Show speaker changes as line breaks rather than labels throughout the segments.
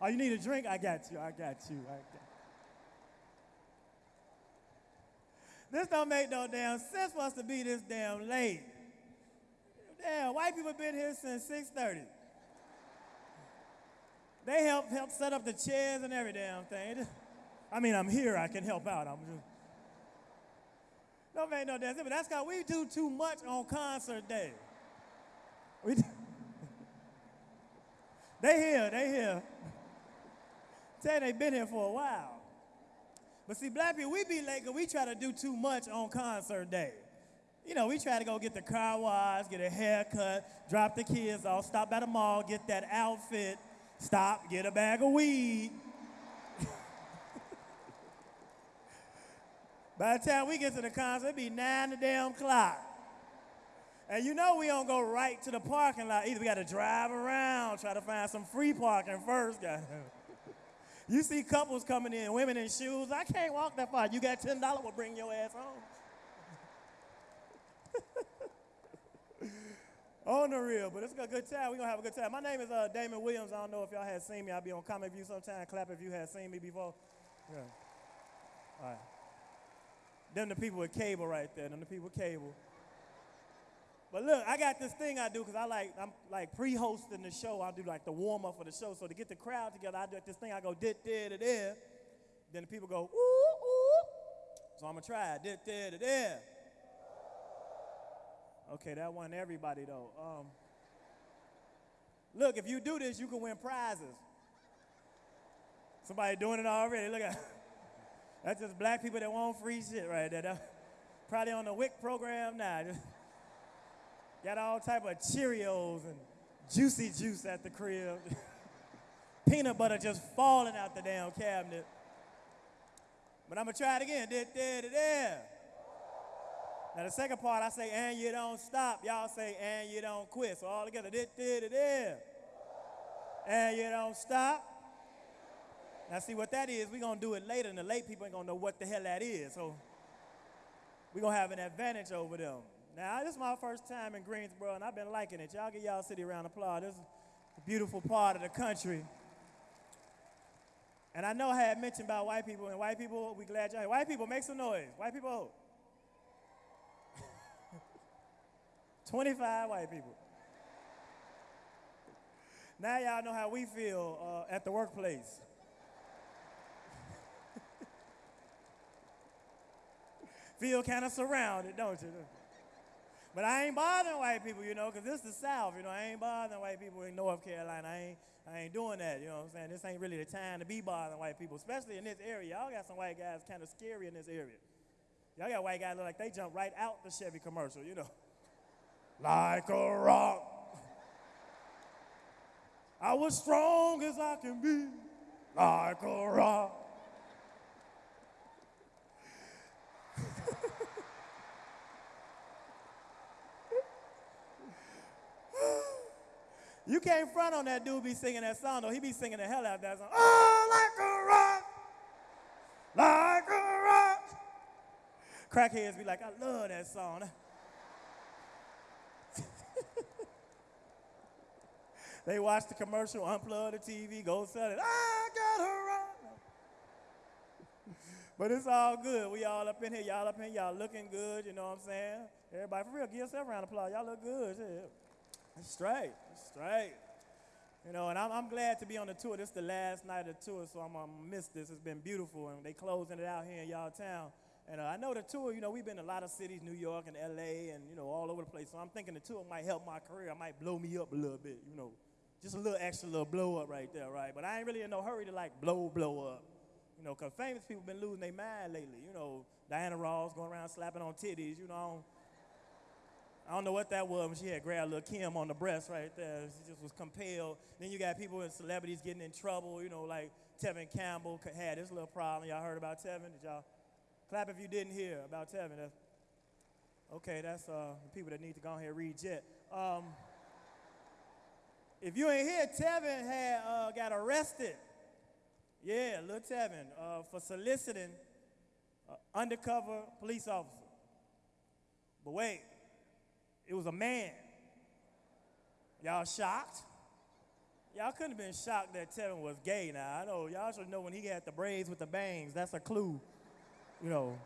Oh, you need a drink? I got you. I got you. I got This don't make no damn sense for us to be this damn late. Damn, white people been here since 6:30. They help help set up the chairs and every damn thing. I mean, I'm here. I can help out. I'm just. Don't make no damn sense. But that's because we do too much on concert day. We. They here. They here. You they been here for a while. But see, black people, we be late because we try to do too much on concert day. You know, we try to go get the car wash, get a haircut, drop the kids off, stop at the mall, get that outfit, stop, get a bag of weed. By the time we get to the concert, it be nine the damn clock. And you know we don't go right to the parking lot. Either we got to drive around, try to find some free parking first. You see couples coming in, women in shoes. I can't walk that far. You got $10, we'll bring your ass home. on the real, but it's a good time. We're going to have a good time. My name is uh, Damon Williams. I don't know if y'all had seen me. I'll be on Comic View sometime. Clap if you had seen me before. Yeah. All right. Them the people with cable right there. Them the people with cable. But look, I got this thing I do because I like I'm like pre-hosting the show. I do like the warm up for the show. So to get the crowd together, I do this thing. I go dit there to there. Then the people go ooh ooh. So I'm gonna try it. Dit there to. Okay, that wasn't everybody though. Um, look, if you do this, you can win prizes. Somebody doing it already. Look at that's just black people that want free shit right there. Probably on the WIC program now. Got all type of Cheerios and juicy juice at the crib. Peanut butter just falling out the damn cabinet. But I'm gonna try it again. There, there, there. Now the second part, I say, and you don't stop. Y'all say, and you don't quit. So all together, there, there, there. And you don't stop. Now see what that is, we're gonna do it later, and the late people ain't gonna know what the hell that is. So we're gonna have an advantage over them. Now, this is my first time in Greensboro, and I've been liking it. Y'all give y'all city a round of applause. This is a beautiful part of the country. And I know I had mentioned about white people, and white people, we glad y'all here. White people, make some noise. White people, 25 white people. Now y'all know how we feel uh, at the workplace. feel kind of surrounded, don't you? But I ain't bothering white people, you know, because this is the South, you know. I ain't bothering white people in North Carolina. I ain't, I ain't doing that, you know what I'm saying? This ain't really the time to be bothering white people, especially in this area. Y'all got some white guys kind of scary in this area. Y'all got white guys look like they jump right out the Chevy commercial, you know. Like a rock. I was strong as I can be, like a rock. You can't front on that dude be singing that song, though. He be singing the hell out of that song. Oh, like a rock, like a rock. Crackheads be like, I love that song. they watch the commercial, unplug the TV, go sell it. I got a rock. But it's all good. We all up in here. Y'all up in here. Y'all looking good. You know what I'm saying? Everybody, for real, give yourself a round of applause. Y'all look good. Yeah. Straight, straight. You know, and I'm, I'm, glad to be on the tour. This is the last night of the tour, so I'm gonna miss this. It's been beautiful, and they closing it out here in y'all town. And uh, I know the tour, you know, we've been to a lot of cities, New York and LA, and, you know, all over the place. So I'm thinking the tour might help my career. It might blow me up a little bit, you know. Just a little extra little blow up right there, right? But I ain't really in no hurry to, like, blow, blow up. You know, because famous people been losing their mind lately. You know, Diana Ross going around slapping on titties, you know. I don't know what that was when she had grabbed little Kim on the breast right there. She just was compelled. Then you got people and celebrities getting in trouble, you know, like Tevin Campbell had this little problem. Y'all heard about Tevin? Did y'all clap if you didn't hear about Tevin? That's, okay, that's uh, people that need to go ahead and read Jet. Um, if you ain't here, Tevin had uh, got arrested. Yeah, little Tevin uh, for soliciting undercover police officer. But wait, it was a man. Y'all shocked? y'all couldn't have been shocked that Tevin was gay now. I know y'all should know when he had the braids with the bangs. That's a clue. You know,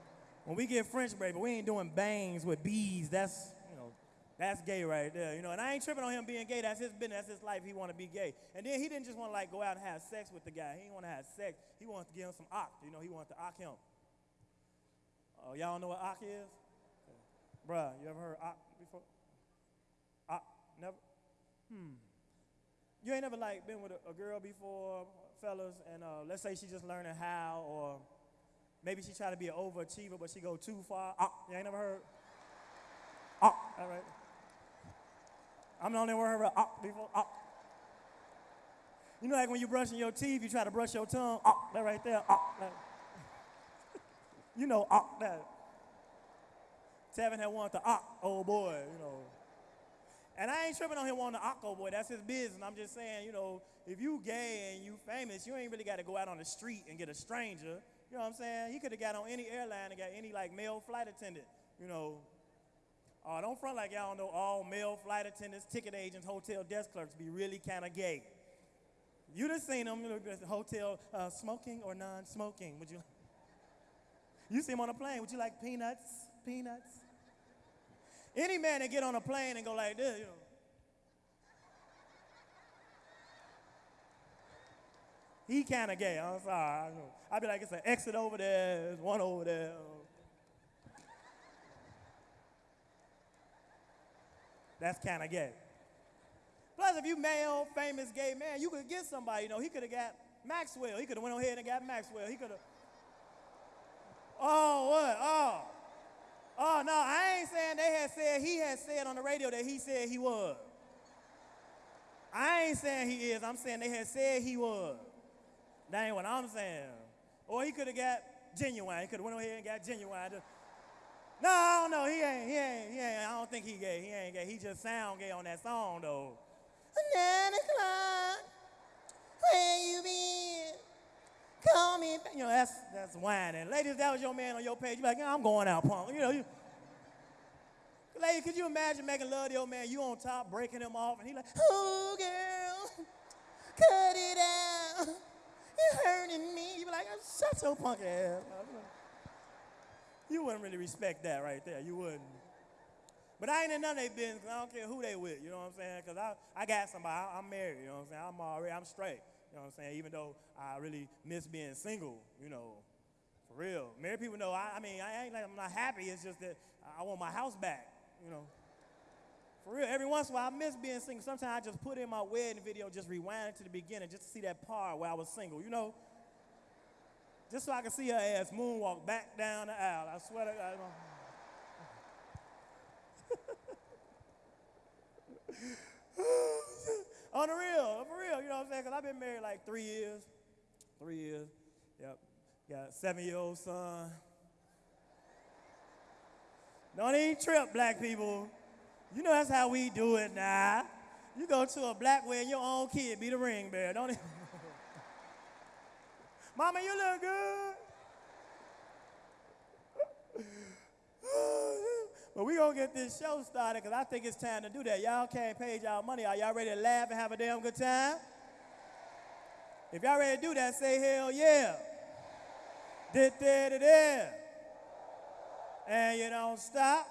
when we get French braids, but we ain't doing bangs with bees, That's, you know, that's gay right there. You know, and I ain't tripping on him being gay. That's his business. That's his life. He want to be gay. And then he didn't just want to like go out and have sex with the guy. He didn't want to have sex. He wanted to give him some ock. You know, he wanted to ock him. Oh, y'all know what ock is? Bruh, you ever heard ock before? Never? Hmm. You ain't never like been with a, a girl before, fellas, and uh, let's say she just learning how, or maybe she try to be an overachiever, but she go too far. Ock, you ain't never heard? Ock, all right. I'm the only one heard ock before. Ock. You know, like when you're brushing your teeth, you try to brush your tongue. Ock, that right there. Ock, that. you know, ock, that. Tevin had wanted to ock, old boy, you know. And I ain't tripping on him wanting to ock, old boy. That's his business. I'm just saying, you know, if you gay and you famous, you ain't really got to go out on the street and get a stranger. You know what I'm saying? He could have got on any airline and got any like male flight attendant. You know. Oh, don't front like y'all don't know all male flight attendants, ticket agents, hotel desk clerks be really kind of gay. You done seen them, you know, the hotel uh, smoking or non-smoking. Would you? You see him on a plane. Would you like peanuts? Peanuts? Any man that get on a plane and go like this, you know. He kind of gay. I'm sorry. I'd be like, it's an exit over there, there's one over there. That's kind of gay. Plus, if you male, famous gay man, you could get somebody. You know, he could have got Maxwell. He could have went ahead and got Maxwell. He could have. Oh, what? Oh, no, I ain't saying they had said, he had said on the radio that he said he was. I ain't saying he is. I'm saying they had said he was. That ain't what I'm saying. Or he could have got Ginuwine. He could have went ahead and got Ginuwine. Just, no, I don't know. He ain't, he ain't, he ain't. I don't think he gay. He ain't gay. He just sound gay on that song, though. Nine o'clock, where you been? Call me back. You know, that's, that's whining. Ladies, that was your man on your page. You're like, I'm going out, punk. You know, you, Lady, could you imagine making love to your man? You on top, breaking him off, and he like, oh, girl, cut it out. You're hurting me. You be like, shut your punk ass. You wouldn't really respect that right there. You wouldn't. But I ain't in none of their business. I don't care who they with. You know what I'm saying? Because I, I got somebody. I, I'm married. You know what I'm saying? I'm already, I'm straight. You know what I'm saying? Even though I really miss being single, you know, for real. Married people know, I, I mean, I ain't like I'm not happy. It's just that I want my house back, you know. For real, every once in a while I miss being single. Sometimes I just put in my wedding video, just rewind it to the beginning just to see that part where I was single, you know. Just so I can see her ass moonwalk back down the aisle. I swear to God. On the real, for real, you know what I'm saying? Because I've been married like three years. Three years. Yep. Got a seven year old son. Don't even trip, black people. You know that's how we do it now. You go to a black wedding, your own kid be the ring bearer. Don't even. Mama, you look good. But we gonna get this show started because I think it's time to do that. Y'all can't pay y'all money. Are y'all ready to laugh and have a damn good time? If y'all ready to do that, say hell yeah. Did there, there. And you don't stop.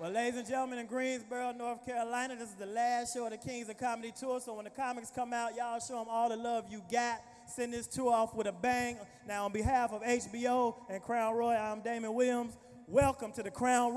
Well, ladies and gentlemen, in Greensboro, North Carolina, this is the last show of the Kings of Comedy Tour. So when the comics come out, y'all show them all the love you got. Send this tour off with a bang. Now, on behalf of HBO and Crown Royal, I'm Damon Williams. Welcome to the Crown